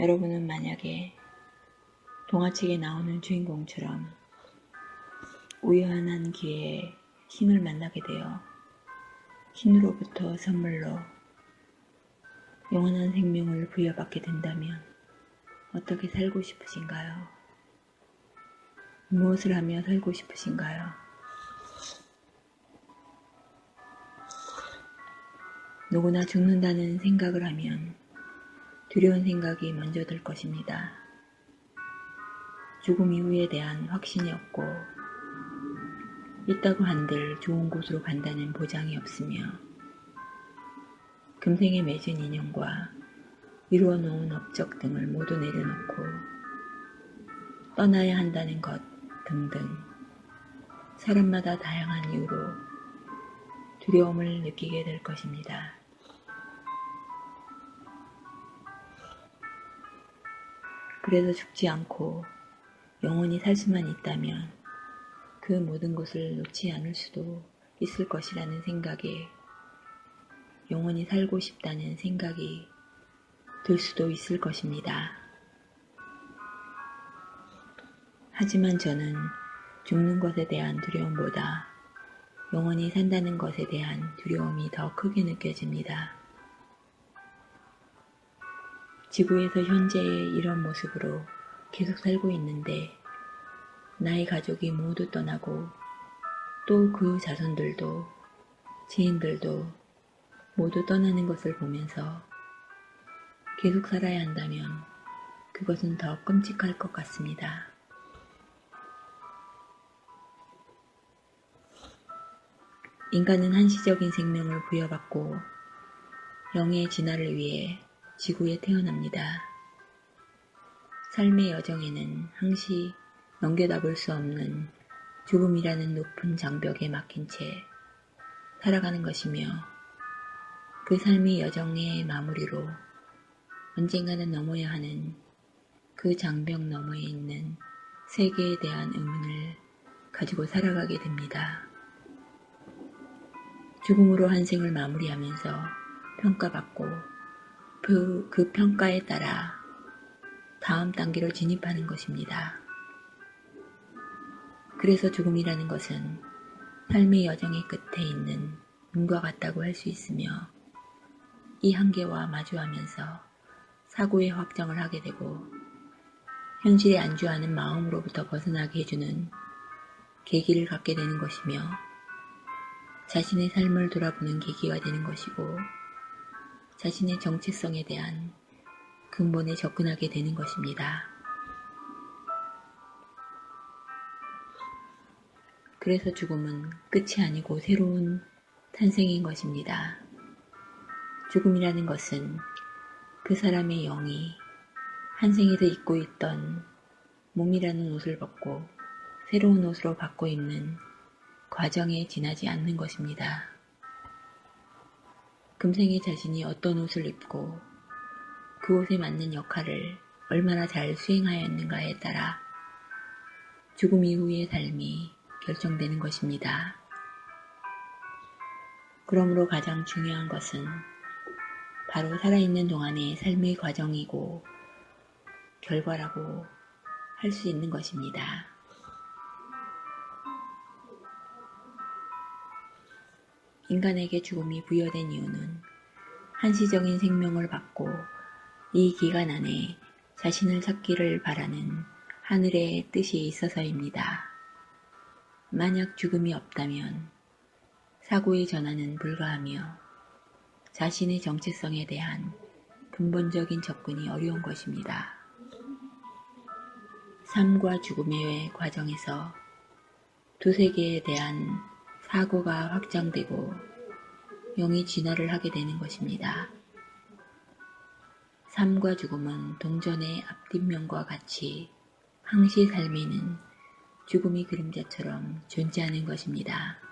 여러분은 만약에 동화책에 나오는 주인공처럼 우연한 기회에 신을 만나게 되어 신으로부터 선물로 영원한 생명을 부여받게 된다면 어떻게 살고 싶으신가요? 무엇을 하며 살고 싶으신가요? 누구나 죽는다는 생각을 하면 두려운 생각이 먼저 들 것입니다. 죽음 이후에 대한 확신이 없고 있다고 한들 좋은 곳으로 간다는 보장이 없으며 금생에 맺은 인연과 이루어 놓은 업적 등을 모두 내려놓고 떠나야 한다는 것 등등 사람마다 다양한 이유로 두려움을 느끼게 될 것입니다. 그래서 죽지 않고 영원히 살 수만 있다면 그 모든 것을 놓지 않을 수도 있을 것이라는 생각에 영원히 살고 싶다는 생각이 들 수도 있을 것입니다. 하지만 저는 죽는 것에 대한 두려움보다 영원히 산다는 것에 대한 두려움이 더 크게 느껴집니다. 지구에서 현재의 이런 모습으로 계속 살고 있는데 나의 가족이 모두 떠나고 또 그 자손들도 지인들도 모두 떠나는 것을 보면서 계속 살아야 한다면 그것은 더 끔찍할 것 같습니다. 인간은 한시적인 생명을 부여받고 영의 진화를 위해 지구에 태어납니다. 삶의 여정에는 항시 넘겨다 볼 수 없는 죽음이라는 높은 장벽에 막힌 채 살아가는 것이며 그 삶의 여정의 마무리로 언젠가는 넘어야 하는 그 장벽 너머에 있는 세계에 대한 의문을 가지고 살아가게 됩니다. 죽음으로 한 생을 마무리하면서 평가받고 그, 그 평가에 따라 다음 단계로 진입하는 것입니다. 그래서 죽음이라는 것은 삶의 여정의 끝에 있는 문과 같다고 할 수 있으며 이 한계와 마주하면서 사고의 확정을 하게 되고 현실에 안주하는 마음으로부터 벗어나게 해주는 계기를 갖게 되는 것이며 자신의 삶을 돌아보는 계기가 되는 것이고 자신의 정체성에 대한 근본에 접근하게 되는 것입니다. 그래서 죽음은 끝이 아니고 새로운 탄생인 것입니다. 죽음이라는 것은 그 사람의 영이 한 생에서 입고 있던 몸이라는 옷을 벗고 새로운 옷으로 바꿔 입는 과정에 지나지 않는 것입니다. 금생에 자신이 어떤 옷을 입고 그 옷에 맞는 역할을 얼마나 잘 수행하였는가에 따라 죽음 이후의 삶이 결정되는 것입니다. 그러므로 가장 중요한 것은 바로 살아있는 동안의 삶의 과정이고 결과라고 할 수 있는 것입니다. 인간에게 죽음이 부여된 이유는 한시적인 생명을 받고 이 기간 안에 자신을 찾기를 바라는 하늘의 뜻이 있어서입니다. 만약 죽음이 없다면 사고의 전환은 불가하며 자신의 정체성에 대한 근본적인 접근이 어려운 것입니다. 삶과 죽음의 과정에서 두 세계에 대한 사고가 확장되고 영이 진화를 하게 되는 것입니다. 삶과 죽음은 동전의 앞뒷면과 같이 항시 삶에는 죽음이 그림자처럼 존재하는 것입니다.